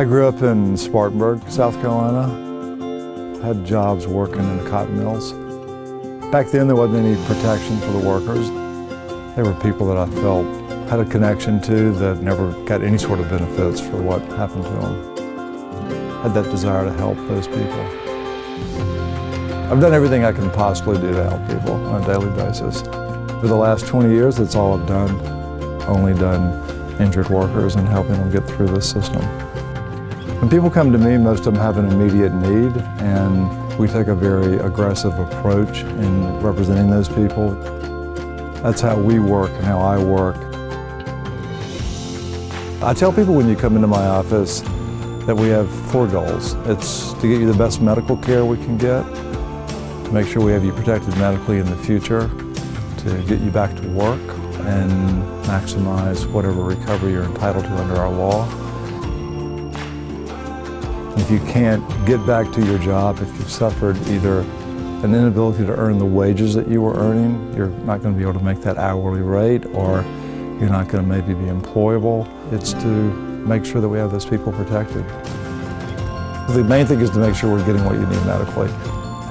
I grew up in Spartanburg, South Carolina. Had jobs working in the cotton mills. Back then there wasn't any protection for the workers. They were people that I felt had a connection to that never got any sort of benefits for what happened to them. Had that desire to help those people. I've done everything I can possibly do to help people on a daily basis. For the last 20 years, that's all I've done. Only done injured workers and helping them get through this system. When people come to me, most of them have an immediate need, and we take a very aggressive approach in representing those people. That's how we work and how I work. I tell people when you come into my office that we have four goals. It's to get you the best medical care we can get, to make sure we have you protected medically in the future, to get you back to work and maximize whatever recovery you're entitled to under our law. If you can't get back to your job, if you've suffered either an inability to earn the wages that you were earning, you're not going to be able to make that hourly rate or you're not going to maybe be employable. It's to make sure that we have those people protected. The main thing is to make sure we're getting what you need medically.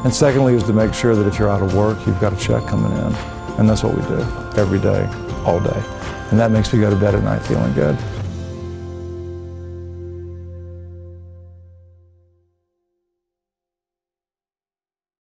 And secondly is to make sure that if you're out of work, you've got a check coming in. And that's what we do every day, all day. And that makes me go to bed at night feeling good.